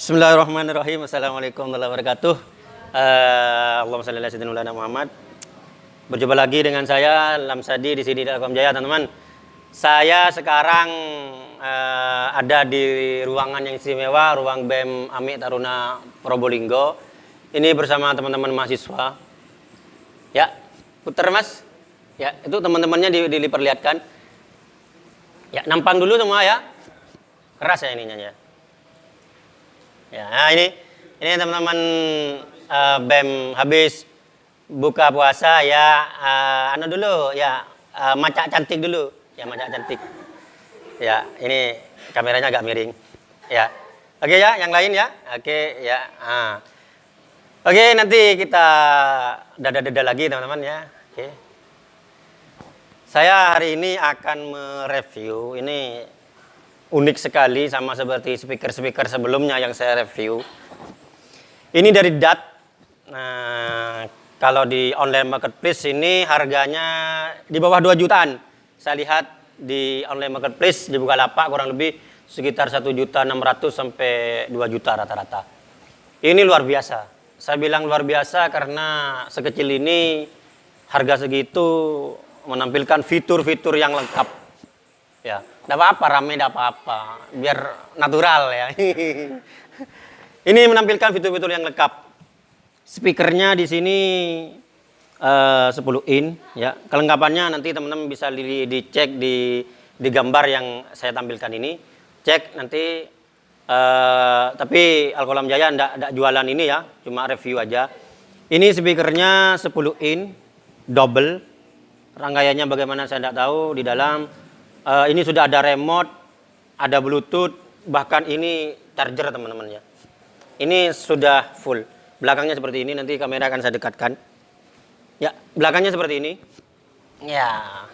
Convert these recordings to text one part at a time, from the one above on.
Bismillahirrahmanirrahim. Assalamualaikum warahmatullahi wabarakatuh. Uh, Allahumma salli ala sayyidina Muhammad. Berjumpa lagi dengan saya Lamsadi di sini di Telkom Jaya, teman-teman. Saya sekarang uh, ada di ruangan yang istimewa, ruang BEM Amik Taruna Probolinggo. Ini bersama teman-teman mahasiswa. Ya, putar Mas. Ya, itu teman-temannya diperlihatkan. Ya, nampang dulu semua ya. Keras ya ininya ya. Ya, ini ini teman-teman uh, BEM habis buka puasa ya uh, anu dulu ya uh, macak cantik dulu. Ya macak cantik. Ya, ini kameranya agak miring. Ya. Oke ya, yang lain ya. Oke ya. Ah. Oke, nanti kita dada-dada lagi teman-teman ya. Oke. Saya hari ini akan mereview ini unik sekali sama seperti speaker-speaker sebelumnya yang saya review. Ini dari DAT. Nah, kalau di online marketplace ini harganya di bawah 2 jutaan. Saya lihat di online marketplace di Bukalapak kurang lebih sekitar 1 juta 600 sampai 2 juta rata-rata. Ini luar biasa. Saya bilang luar biasa karena sekecil ini harga segitu menampilkan fitur-fitur yang lengkap. Ya, tidak apa-apa, rame tidak apa-apa. Biar natural ya. Ini menampilkan fitur-fitur yang lengkap. Speakernya di sini eh, uh, 10 in ya. Kelengkapannya nanti teman-teman bisa di, dicek di di gambar yang saya tampilkan ini. Cek nanti uh, tapi Alkolam Jaya tidak jualan ini ya, cuma review aja. Ini speakernya 10 in double. Rangkaiannya bagaimana saya tidak tahu di dalam uh, ini sudah ada remote, ada bluetooth, bahkan ini charger teman-teman ya. Ini sudah full. Belakangnya seperti ini, nanti kamera akan saya dekatkan. Ya, belakangnya seperti ini. Ya.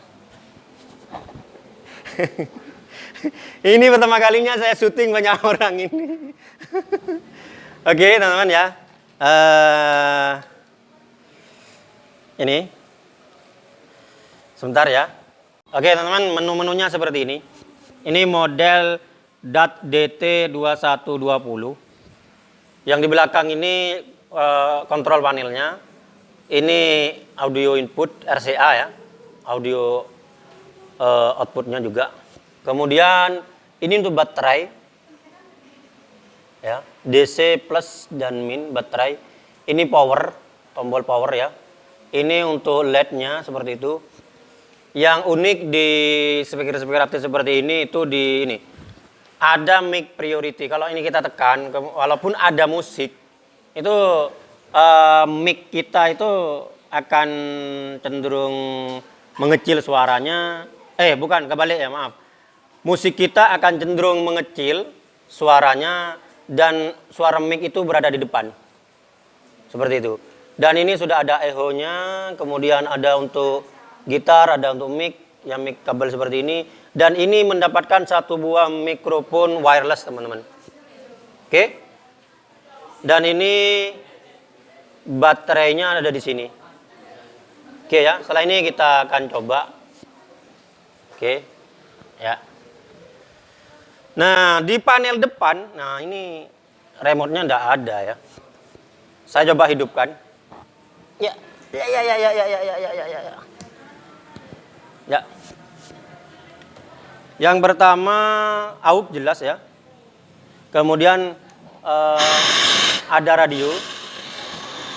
ini pertama kalinya saya syuting banyak orang ini. Oke, teman-teman ya. Uh, ini. Sebentar ya. Oke teman-teman, menu-menunya seperti ini. Ini model DAT-DT2120. Yang di belakang ini uh, kontrol panelnya. Ini audio input RCA ya. Audio uh, outputnya juga. Kemudian ini untuk baterai. Ya, DC plus dan min baterai. Ini power, tombol power ya. Ini untuk LED-nya seperti itu. Yang unik di speaker-speaker aktif seperti ini itu di ini. Ada mic priority. Kalau ini kita tekan, walaupun ada musik, itu uh, mic kita itu akan cenderung mengecil suaranya. Eh, bukan, kebalik ya, maaf. Musik kita akan cenderung mengecil suaranya dan suara mic itu berada di depan. Seperti itu. Dan ini sudah ada echo-nya, kemudian ada untuk gitar, ada untuk mic, yang mic kabel seperti ini. Dan ini mendapatkan satu buah mikrofon wireless, teman-teman. Oke. Dan ini baterainya ada di sini. Oke ya, setelah ini kita akan coba. Oke. Ya. Nah, di panel depan, nah ini remote-nya enggak ada ya. Saya coba hidupkan. Ya. Ya ya ya ya ya ya ya ya ya ya. Ya. Yang pertama AUX jelas ya. Kemudian uh, ada radio.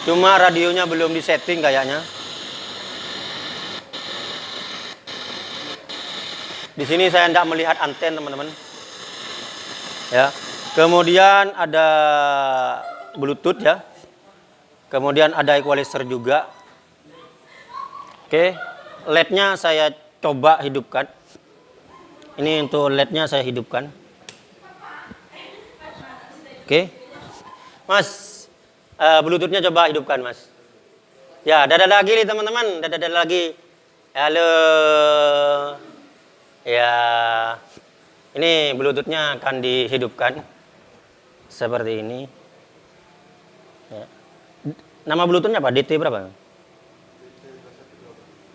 Cuma radionya belum disetting kayaknya. Di sini saya tidak melihat anten teman-teman. Ya. Kemudian ada Bluetooth ya. Kemudian ada equalizer juga. Oke. LED-nya saya coba hidupkan. Ini untuk LED-nya saya hidupkan. Oke. Mas, uh, Bluetooth-nya coba hidupkan, Mas. Ya, dada lagi nih teman-teman, dada lagi. Halo. Ya. Ini Bluetooth-nya akan dihidupkan. Seperti ini. Ya. Nama Bluetooth-nya apa? DT berapa?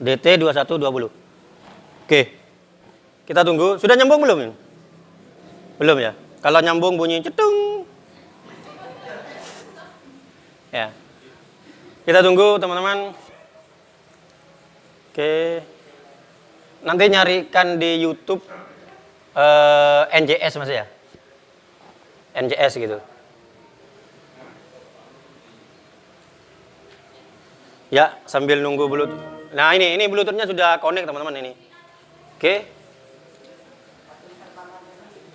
DT 2120. Oke. Kita tunggu. Sudah nyambung belum? Belum ya? Kalau nyambung bunyi cetung. Ya. Kita tunggu teman-teman. Oke. Nanti nyarikan di YouTube eh, NJS Mas ya. NJS gitu. Ya, sambil nunggu Bluetooth. Nah, ini ini Bluetoothnya sudah connect teman-teman ini. Oke.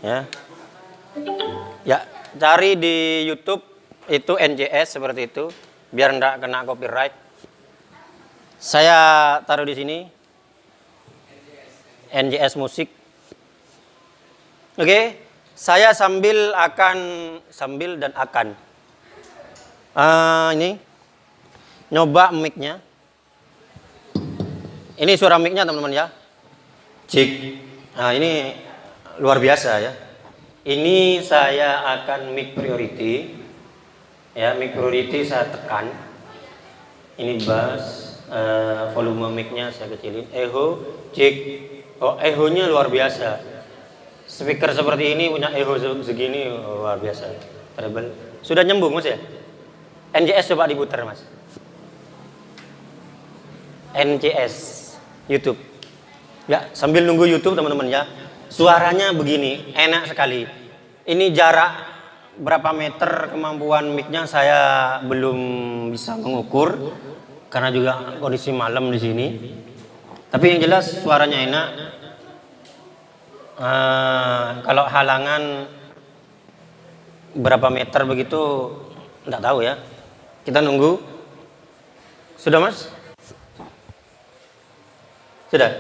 Ya. Ya, cari di YouTube itu NJS seperti itu, biar enggak kena copyright. Saya taruh di sini. NJS musik. Oke, saya sambil akan sambil dan akan Ah, ini nyoba mic-nya. Ini suara mic-nya teman-teman ya. Cik. Nah, ini luar biasa ya. Ini saya akan mic priority. Ya, mic priority saya tekan. Ini bass, eh, volume mic-nya saya kecilin. Echo, cik. Oh, echo-nya luar biasa. Speaker seperti ini punya echo se- segini oh, luar biasa. Treble. Sudah nyambung Mas ya? NJS coba diputar Mas. NJS YouTube. Ya, sambil nunggu YouTube teman-teman ya. Suaranya begini, enak sekali. Ini jarak berapa meter kemampuan mic-nya saya belum bisa mengukur karena juga kondisi malam di sini. Tapi yang jelas suaranya enak. Eh, kalau halangan berapa meter begitu enggak tahu ya. Kita nunggu. Sudah, Mas? Sudah?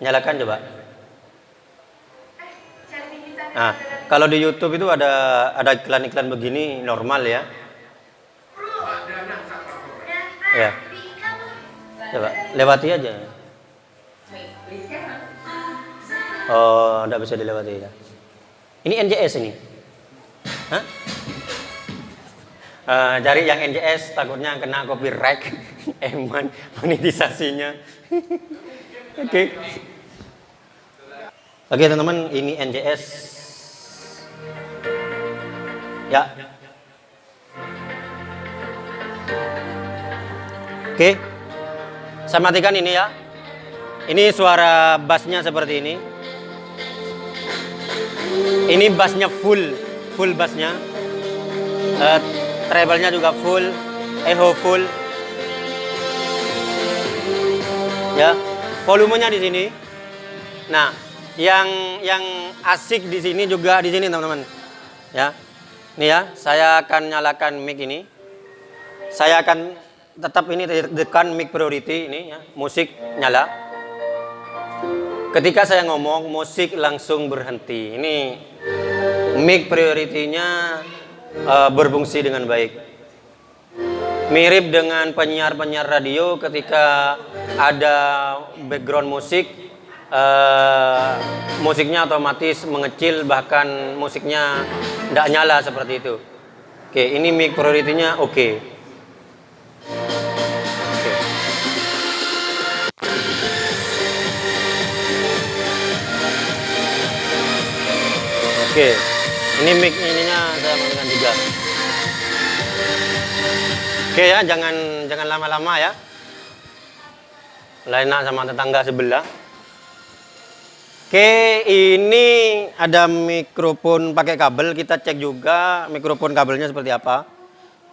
Nyalakan coba. Nah, kalau di YouTube itu ada ada iklan-iklan begini normal ya. Ya. Coba lewati aja. Oh, enggak bisa dilewati ya. Ini NJS ini. Hah? Eh, cari yang NJS takutnya kena copyright eman monetisasinya oke. Oke teman-teman ini NJS ya. Oke. Saya matikan ini ya. Ini suara bassnya seperti ini. Ini bassnya full full bassnya. Eh, treble-nya juga full, echo full. Ya, volumenya di sini. Nah, yang yang asik di sini juga di sini teman-teman. Ya, nih ya, saya akan nyalakan mic ini. Saya akan tetap ini tekan mic priority ini ya, musik nyala. Ketika saya ngomong, musik langsung berhenti. Ini mic priority-nya eh, berfungsi dengan baik. Mirip dengan penyiar-penyiar radio ketika ada background musik, eh, musiknya otomatis mengecil bahkan musiknya tidak nyala seperti itu. Oke, ini mic priority-nya oke. Oke. Oke, ini mic ininya saya matikan juga. Oke ya, jangan jangan lama-lama ya. Lain sama tetangga sebelah. Oke, ini ada mikrofon pakai kabel. Kita cek juga mikrofon kabelnya seperti apa.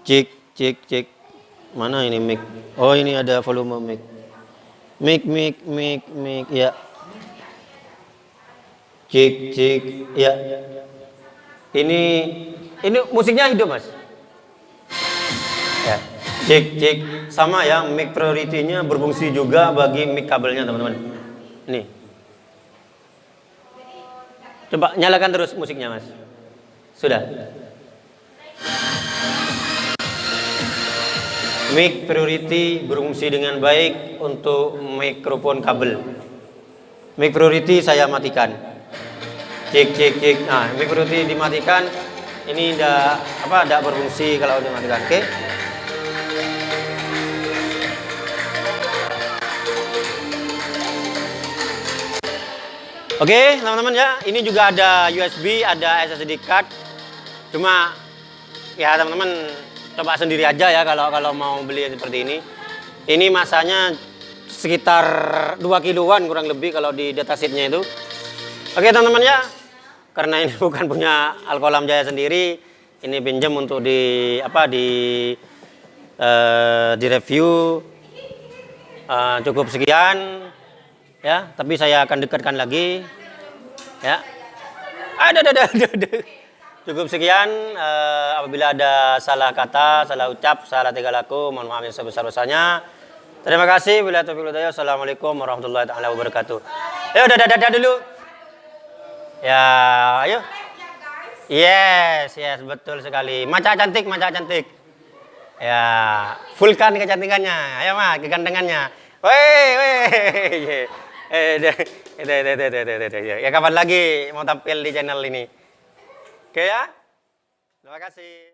Cek, cek, cek. Mana ini mic? Oh, ini ada volume mic. Mic, mic, mic, mic. Ya. Cek, cek. Ya. Ini ini musiknya hidup, Mas. Ya. Cek, cek. Sama ya, mic priority-nya berfungsi juga bagi mic kabelnya, teman-teman. Ini. Coba nyalakan terus musiknya, Mas. Sudah. Mic priority berfungsi dengan baik untuk mikrofon kabel. Mic priority saya matikan. Cek, cek, cek. Nah, mic priority dimatikan. Ini tidak apa tidak berfungsi kalau dimatikan. Oke. Oke, teman-teman ya, ini juga ada USB, ada SSD card. Cuma ya teman-teman coba sendiri aja ya kalau kalau mau beli seperti ini. Ini masanya sekitar 2 kiloan kurang lebih kalau di datasheetnya itu. Oke teman-teman ya, karena ini bukan punya Alkolam Jaya sendiri, ini pinjam untuk di apa di eh, di review Eh, cukup sekian ya tapi saya akan dekatkan lagi. Ya. Ada ada ada ada cukup sekian. Eh, apabila ada salah kata salah ucap salah tiga laku mohon maaf yang sebesar besarnya terima kasih. Bila hidayah. assalamualaikum warahmatullahi taala wabarakatuh. Ya udah dadah dulu. Ya ayo. Yes yes betul sekali. Maca cantik maca cantik. Ya, fullkan kecantikannya. Ayo mah, kegantengannya. Woi, woi. Eh, deh, deh, deh, deh, deh, deh, deh. Ya kapan lagi mau tampil di channel ini? Oke ya? Terima kasih.